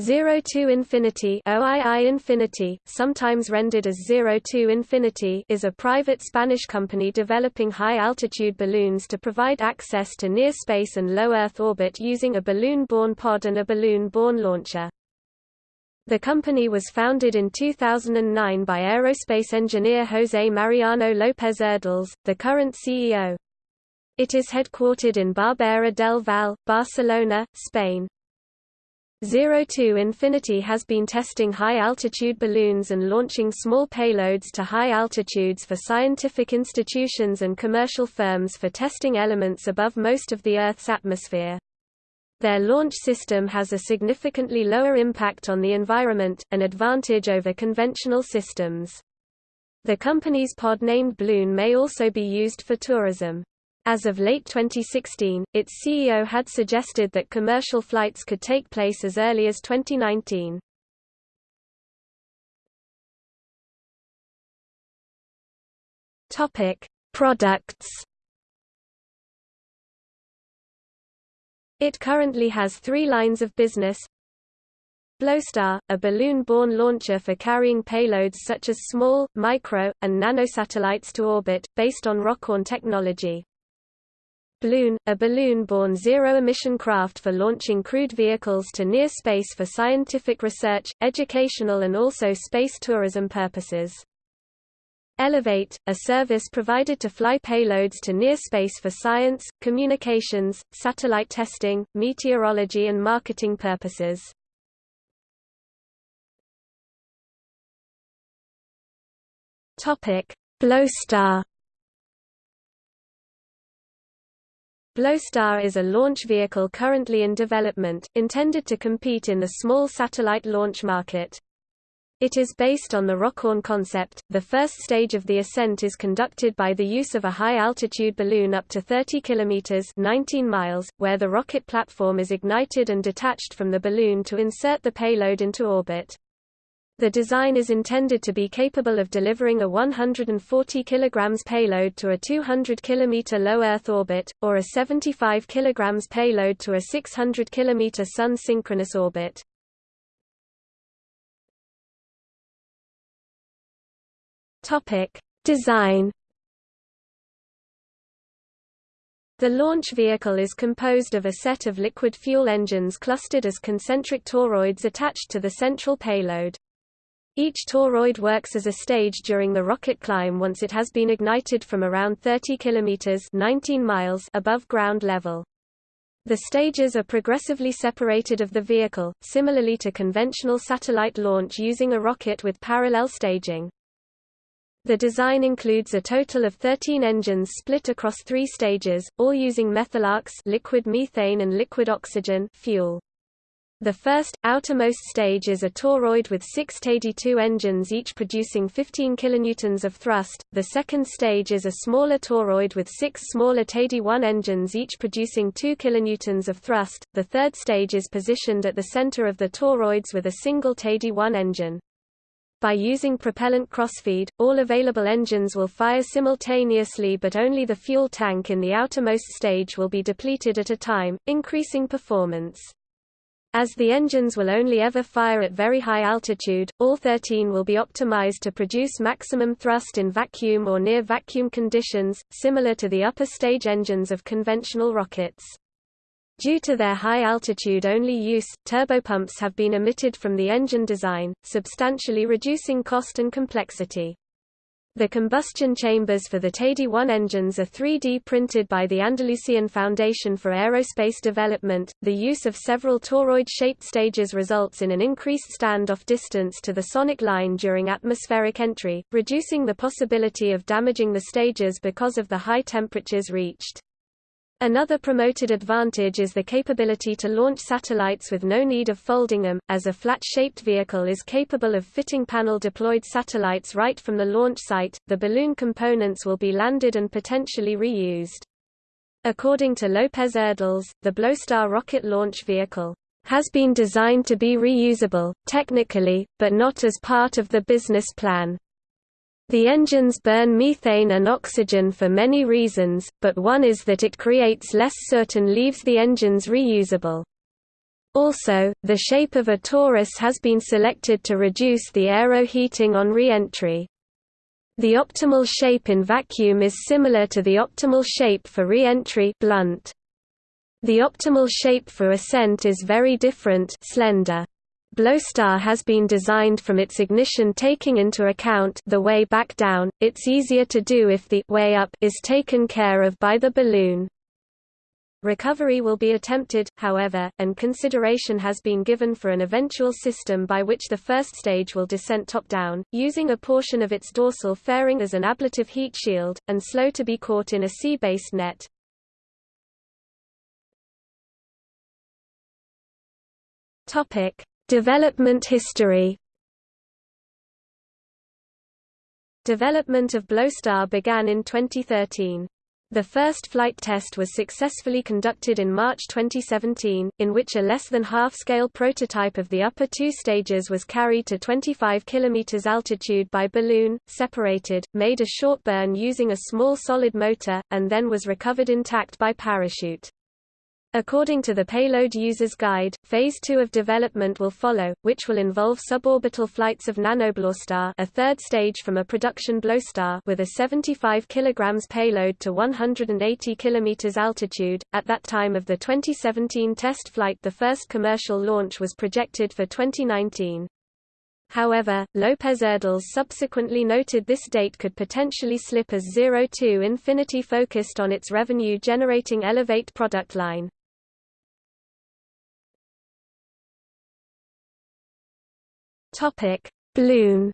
Zero to Infinity OII Infinity, sometimes rendered as Zero to Infinity is a private Spanish company developing high-altitude balloons to provide access to near space and low Earth orbit using a balloon-borne pod and a balloon-borne launcher. The company was founded in 2009 by aerospace engineer José Mariano López Urdiales, the current CEO. It is headquartered in Barberà del Vallès, Barcelona, Spain. Zero to Infinity has been testing high-altitude balloons and launching small payloads to high altitudes for scientific institutions and commercial firms for testing elements above most of the Earth's atmosphere. Their launch system has a significantly lower impact on the environment, an advantage over conventional systems. The company's pod named Bloon may also be used for tourism. As of late 2016, its CEO had suggested that commercial flights could take place as early as 2019. Topic: Products. It currently has three lines of business. Bloostar, a balloon-borne launcher for carrying payloads such as small, micro, and nanosatellites to orbit, based on Rockoon technology. Bloon, a balloon-borne zero-emission craft for launching crewed vehicles to near space for scientific research, educational and also space tourism purposes. Elevate, a service provided to fly payloads to near space for science, communications, satellite testing, meteorology and marketing purposes. Topic: Bloostar Bloostar is a launch vehicle currently in development, intended to compete in the small satellite launch market. It is based on the Rockoon concept. The first stage of the ascent is conducted by the use of a high-altitude balloon up to 30 kilometers (19 miles), where the rocket platform is ignited and detached from the balloon to insert the payload into orbit. The design is intended to be capable of delivering a 140 kg payload to a 200 km low Earth orbit, or a 75 kg payload to a 600 km Sun synchronous orbit. Design The launch vehicle is composed of a set of liquid fuel engines clustered as concentric toroids attached to the central payload. Each toroid works as a stage during the rocket climb once it has been ignited from around 30 kilometers 19 miles above ground level. The stages are progressively separated of the vehicle, similarly to conventional satellite launch using a rocket with parallel staging. The design includes a total of 13 engines split across three stages, all using methalox liquid methane and liquid oxygen fuel. The first, outermost stage is a toroid with six TD2 engines each producing 15 kN of thrust, the second stage is a smaller toroid with six smaller TD1 engines each producing 2 kN of thrust, the third stage is positioned at the center of the toroids with a single TD1 engine. By using propellant crossfeed, all available engines will fire simultaneously but only the fuel tank in the outermost stage will be depleted at a time, increasing performance. As the engines will only ever fire at very high altitude, all 13 will be optimized to produce maximum thrust in vacuum or near vacuum conditions, similar to the upper stage engines of conventional rockets. Due to their high altitude only use, turbopumps have been omitted from the engine design, substantially reducing cost and complexity. The combustion chambers for the TD-1 engines are 3D printed by the Andalusian Foundation for Aerospace Development. The use of several toroid-shaped stages results in an increased standoff distance to the sonic line during atmospheric entry, reducing the possibility of damaging the stages because of the high temperatures reached. Another promoted advantage is the capability to launch satellites with no need of folding them, as a flat-shaped vehicle is capable of fitting panel-deployed satellites right from the launch site. The balloon components will be landed and potentially reused. According to López Urdiales, the Bloostar rocket launch vehicle has been designed to be reusable, technically, but not as part of the business plan. The engines burn methane and oxygen for many reasons, but one is that it creates less soot and leaves the engines reusable. Also, the shape of a torus has been selected to reduce the aero-heating on re-entry. The optimal shape in vacuum is similar to the optimal shape for re-entry blunt. The optimal shape for ascent is very different slender. Bloostar has been designed from its ignition taking into account the way back down, it's easier to do if the way up is taken care of by the balloon. Recovery will be attempted, however, and consideration has been given for an eventual system by which the first stage will descent top-down, using a portion of its dorsal fairing as an ablative heat shield, and slow to be caught in a sea-based net. Topic: Development history Development of Bloostar began in 2013. The first flight test was successfully conducted in March 2017, in which a less than half-scale prototype of the upper two stages was carried to 25 km altitude by balloon, separated, made a short burn using a small solid motor, and then was recovered intact by parachute. According to the Payload User's Guide, Phase 2 of development will follow, which will involve suborbital flights of nanoBloostar a third stage from a production Bloostar with a 75 kg payload to 180 km altitude. At that time of the 2017 test flight the first commercial launch was projected for 2019. However, Lopez Urdiales subsequently noted this date could potentially slip as Zero Two Infinity focused on its revenue-generating Elevate product line. Topic: Bloon.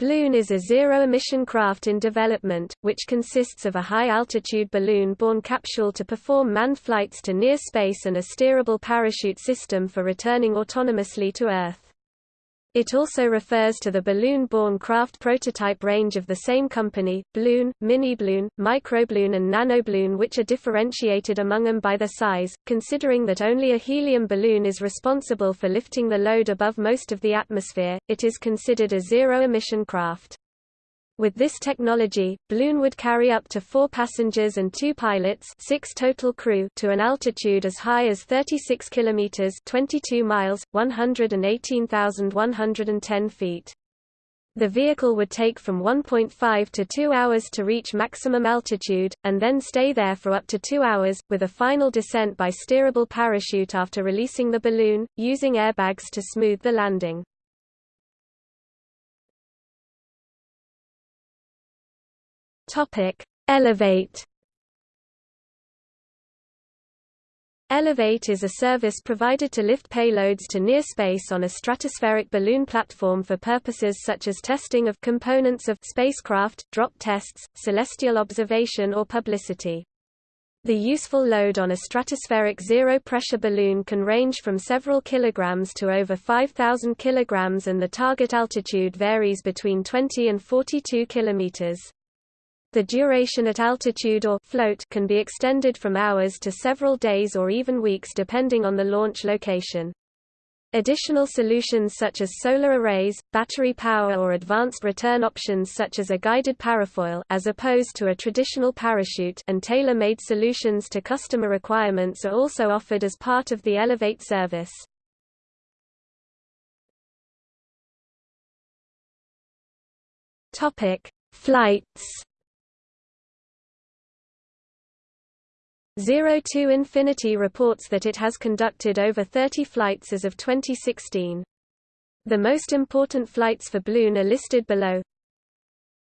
Bloon is a zero-emission craft in development, which consists of a high-altitude balloon-borne capsule to perform manned flights to near space and a steerable parachute system for returning autonomously to Earth. It also refers to the balloon-borne craft prototype range of the same company, balloon, Mini-Bloon, Microbloon and Nanobloon which are differentiated among them by their size, considering that only a helium balloon is responsible for lifting the load above most of the atmosphere, it is considered a zero-emission craft. With this technology, balloon would carry up to four passengers and two pilots six total crew to an altitude as high as 36 kilometers 22 miles, 118,110 feet. The vehicle would take from 1.5 to 2 hours to reach maximum altitude, and then stay there for up to 2 hours, with a final descent by steerable parachute after releasing the balloon, using airbags to smooth the landing. Topic: Elevate. Elevate is a service provided to lift payloads to near space on a stratospheric balloon platform for purposes such as testing of components of spacecraft, drop tests, celestial observation or publicity. The useful load on a stratospheric zero-pressure balloon can range from several kilograms to over 5,000 kilograms and the target altitude varies between 20 and 42 kilometers. The duration at altitude or float can be extended from hours to several days or even weeks depending on the launch location. Additional solutions such as solar arrays, battery power or advanced return options such as a guided parafoil as opposed to a traditional parachute and tailor-made solutions to customer requirements are also offered as part of the Elevate service. Topic: Flights Zero Two Infinity reports that it has conducted over 30 flights as of 2016. The most important flights for Bloon are listed below.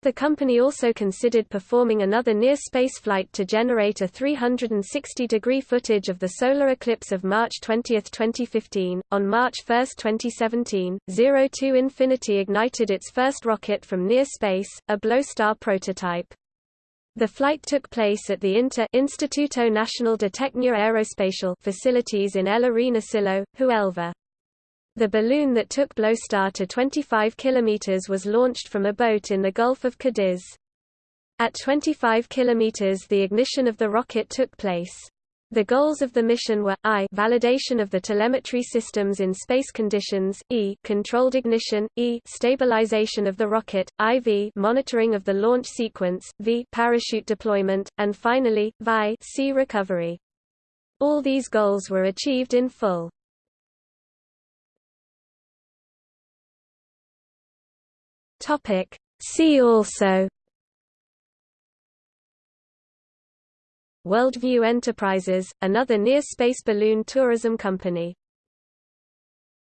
The company also considered performing another near-space flight to generate a 360-degree footage of the solar eclipse of March 20, 2015. On March 1, 2017, Zero Two Infinity ignited its first rocket from near space, a Bloostar prototype. The flight took place at the INTA Instituto Nacional de Técnica Aeroespacial facilities in El Arenosillo, Huelva. The balloon that took Bloostar to 25 km was launched from a boat in the Gulf of Cadiz. At 25 km the ignition of the rocket took place. The goals of the mission were I validation of the telemetry systems in space conditions, E controlled ignition, E stabilization of the rocket, IV monitoring of the launch sequence, V parachute deployment, and finally, VI C recovery. All these goals were achieved in full. See also Worldview Enterprises, another near-space balloon tourism company